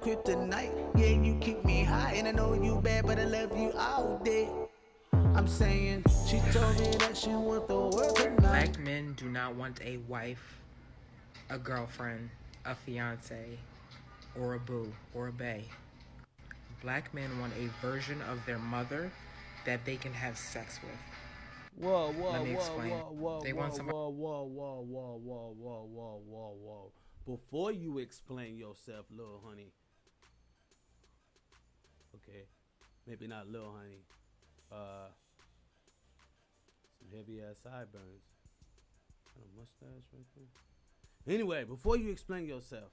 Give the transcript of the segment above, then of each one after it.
Kryptonite, yeah, you keep me high, and I know you bad, but I love you all day. I'm saying she told me that she want the world tonight. Black men do not want a wife, a girlfriend, a fiance, or a boo, or a bae. Black men want a version of their mother that they can have sex with. Whoa, whoa, Let me whoa, explain. whoa, whoa, They whoa, want somebody- whoa, whoa, whoa, whoa, whoa, whoa, whoa, whoa, whoa. Before you explain yourself, little honey. Okay, maybe not little honey. Uh, some heavy ass sideburns. Got a mustache right there. Anyway, before you explain yourself,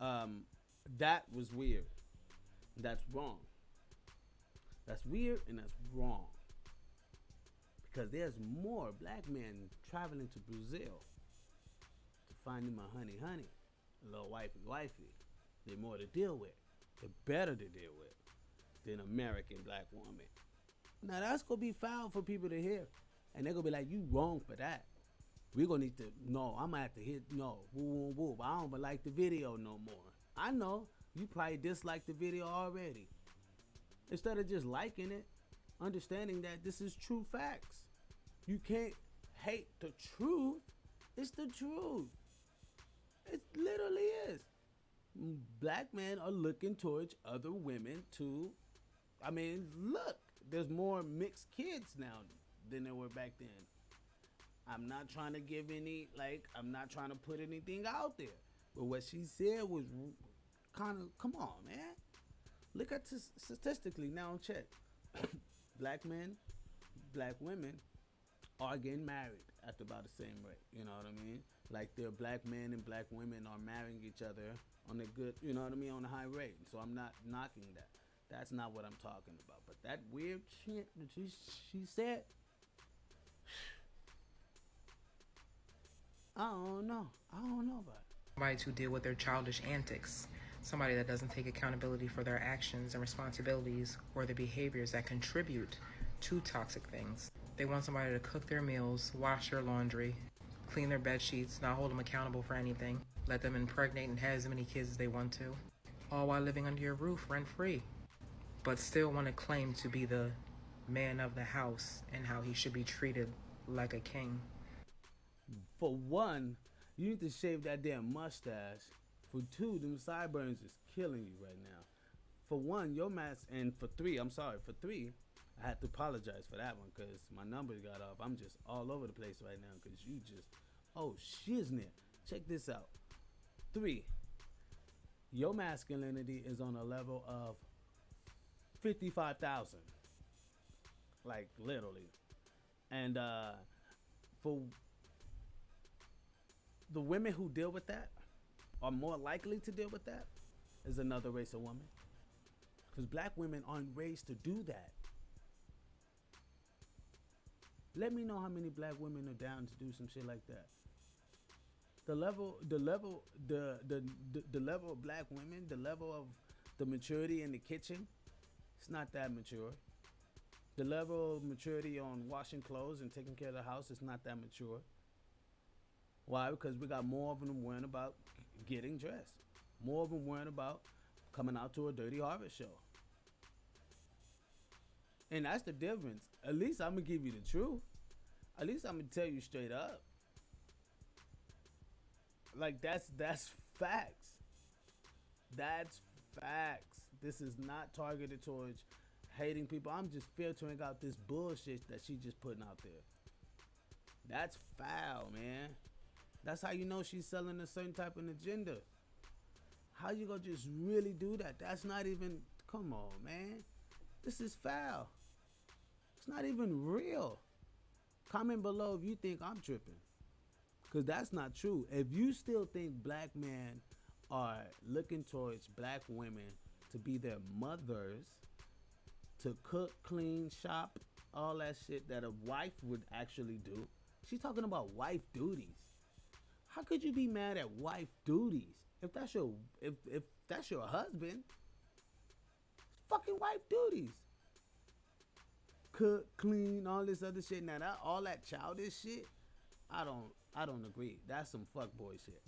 um, that was weird. That's wrong. That's weird and that's wrong because there's more black men traveling to Brazil to find them a honey honey, a little wifey wifey. They're more to deal with. They're better to deal with than American black woman. Now that's gonna be foul for people to hear, and they're gonna be like, "You wrong for that." We're gonna need to no. I'm gonna have to hit no. Woo woo woo. I don't like the video no more. I know you probably dislike the video already. Instead of just liking it, understanding that this is true facts. You can't hate the truth. It's the truth. It literally is. Black men are looking towards other women to, I mean, look, there's more mixed kids now than there were back then. I'm not trying to give any, like, I'm not trying to put anything out there. But what she said was kind of, come on, man. Look at this statistically now, check. black men, black women are getting married at about the same rate. You know what I mean? Like their black men and black women are marrying each other on a good, you know what I mean, on a high rate. So I'm not knocking that. That's not what I'm talking about. But that weird shit that she, she said, I don't know. I don't know about it. Somebody to deal with their childish antics. Somebody that doesn't take accountability for their actions and responsibilities or the behaviors that contribute to toxic things. They want somebody to cook their meals, wash their laundry, clean their bed sheets, not hold them accountable for anything, let them impregnate and have as many kids as they want to, all while living under your roof rent free, but still want to claim to be the man of the house and how he should be treated like a king. For one, you need to shave that damn mustache. For two, them sideburns is killing you right now. For one, your mask, and for three, I'm sorry, for three, I had to apologize for that one because my numbers got off. I'm just all over the place right now because you just, oh shiznit. Check this out. Three, your masculinity is on a level of 55,000. Like literally. And uh for the women who deal with that are more likely to deal with that is another race of woman. Because black women aren't raised to do that. Let me know how many black women are down to do some shit like that. The level, the level, the the the, the level of black women, the level of the maturity in the kitchen, it's not that mature. The level of maturity on washing clothes and taking care of the house is not that mature. Why? Because we got more of them worrying about getting dressed. More of them worrying about coming out to a dirty harvest show. And that's the difference. At least I'm gonna give you the truth. At least I'm gonna tell you straight up. Like that's that's facts. That's facts. This is not targeted towards hating people. I'm just filtering out this bullshit that she just putting out there. That's foul, man. That's how you know she's selling a certain type of agenda. How you gonna just really do that? That's not even. Come on, man. This is foul. Not even real. Comment below if you think I'm tripping. Cause that's not true. If you still think black men are looking towards black women to be their mothers, to cook, clean, shop, all that shit that a wife would actually do. She's talking about wife duties. How could you be mad at wife duties if that's your if if that's your husband? Fucking wife duties. Cook, clean, all this other shit. Now that all that childish shit, I don't I don't agree. That's some fuckboy shit.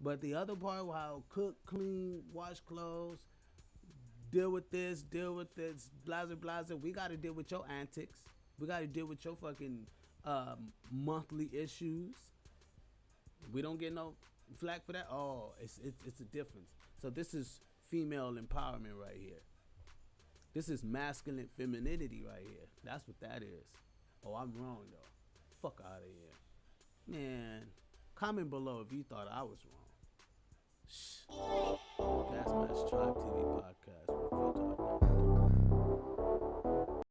But the other part, how cook, clean, wash clothes, deal with this, deal with this, blazer, blazer. We got to deal with your antics. We got to deal with your fucking um, monthly issues. We don't get no flack for that. Oh, it's, it's it's a difference. So this is female empowerment right here. This is masculine femininity right here. That's what that is. Oh, I'm wrong though. Fuck out of here, man. Comment below if you thought I was wrong. Shh. Gas Mask Tribe TV podcast.